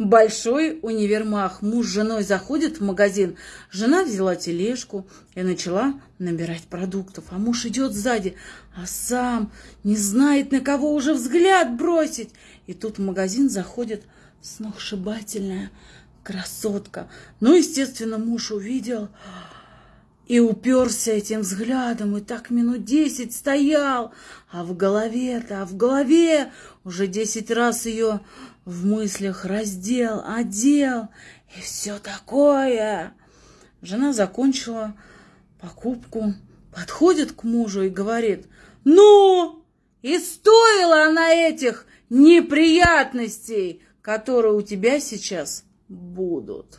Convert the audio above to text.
Большой универмаг. Муж с женой заходит в магазин. Жена взяла тележку и начала набирать продуктов. А муж идет сзади, а сам не знает, на кого уже взгляд бросить. И тут в магазин заходит сногсшибательная красотка. Ну, естественно, муж увидел и уперся этим взглядом, и так минут десять стоял, а в голове-то, а в голове уже десять раз ее в мыслях раздел, одел и все такое. Жена закончила покупку, подходит к мужу и говорит, ну, и стоила она этих неприятностей, которые у тебя сейчас будут.